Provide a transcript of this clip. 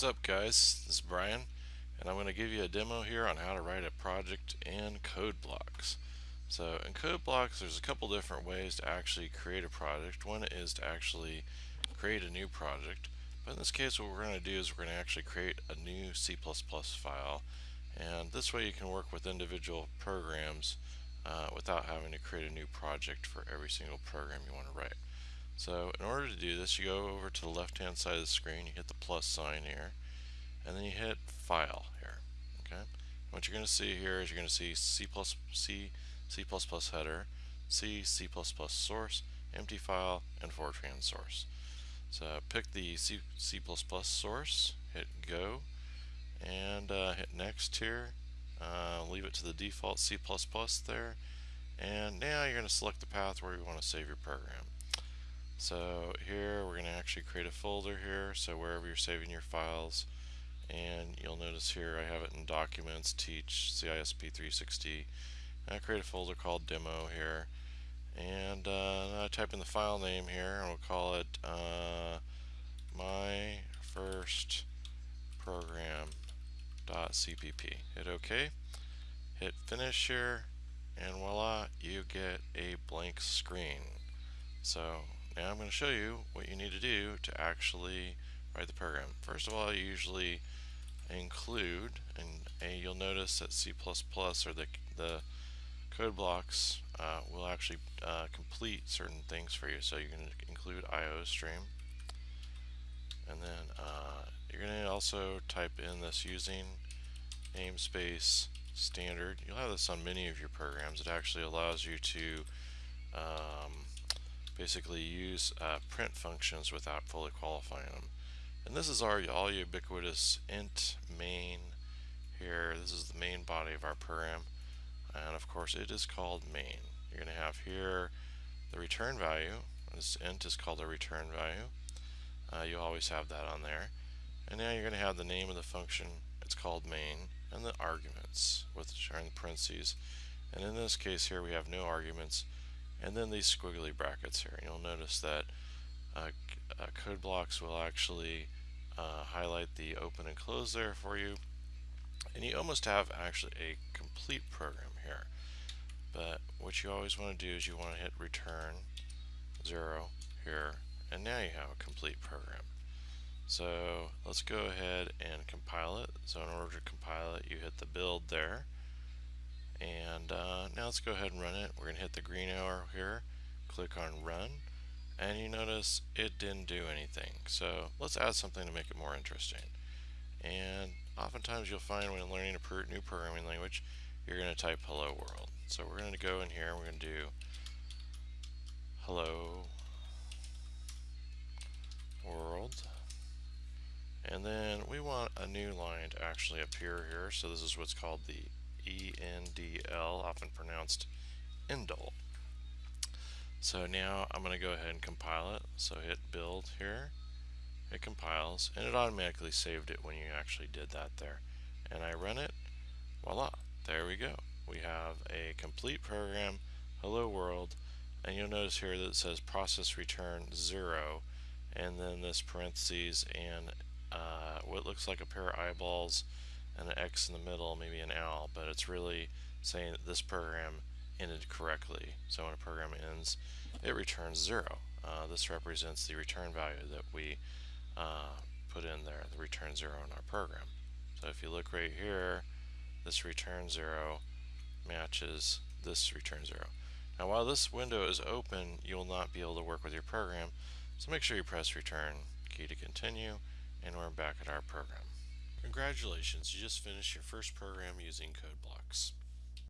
What's up guys, this is Brian and I'm going to give you a demo here on how to write a project in CodeBlocks. So in CodeBlocks there's a couple different ways to actually create a project. One is to actually create a new project but in this case what we're going to do is we're going to actually create a new C++ file and this way you can work with individual programs uh, without having to create a new project for every single program you want to write. So in order to do this, you go over to the left-hand side of the screen, you hit the plus sign here, and then you hit File here. Okay. What you're going to see here is you're going to see C++, plus C, C++ header, C, C++ source, empty file, and Fortran source. So pick the C, C++ source, hit Go, and uh, hit Next here. Uh, leave it to the default C++ there, and now you're going to select the path where you want to save your program. So here we're going to actually create a folder here, so wherever you're saving your files, and you'll notice here I have it in Documents, Teach, CISP360, and I create a folder called Demo here, and uh, I type in the file name here, and we'll call it uh, My First Program.cpp. Hit OK, hit Finish here, and voila, you get a blank screen. So now I'm going to show you what you need to do to actually write the program. First of all, I usually include, and, and you'll notice that C++ or the, the CodeBlocks uh, will actually uh, complete certain things for you. So you can include iostream. And then uh, you're going to also type in this using namespace standard. You'll have this on many of your programs. It actually allows you to um, basically use uh, print functions without fully qualifying them. And this is our all ubiquitous int main here. This is the main body of our program. And of course it is called main. You're going to have here the return value. This int is called a return value. Uh, you always have that on there. And now you're going to have the name of the function. It's called main. And the arguments, which are in parentheses. And in this case here we have no arguments and then these squiggly brackets here. You'll notice that uh, uh, CodeBlocks will actually uh, highlight the open and close there for you. And you almost have actually a complete program here. But what you always want to do is you want to hit return zero here and now you have a complete program. So let's go ahead and compile it. So in order to compile it you hit the build there and uh, now let's go ahead and run it. We're going to hit the green arrow here, click on run, and you notice it didn't do anything. So let's add something to make it more interesting. And oftentimes you'll find when learning a new programming language, you're going to type hello world. So we're going to go in here and we're going to do hello world. And then we want a new line to actually appear here. So this is what's called the E-N-D-L, often pronounced Endl. So now I'm going to go ahead and compile it. So hit build here. It compiles and it automatically saved it when you actually did that there. And I run it. Voila. There we go. We have a complete program. Hello world. And you'll notice here that it says process return zero and then this parentheses and uh, what looks like a pair of eyeballs and an X in the middle, maybe an L, but it's really saying that this program ended correctly. So when a program ends, it returns zero. Uh, this represents the return value that we uh, put in there, the return zero in our program. So if you look right here, this return zero matches this return zero. Now while this window is open, you will not be able to work with your program, so make sure you press return key to continue, and we're back at our program. Congratulations, you just finished your first program using CodeBlocks.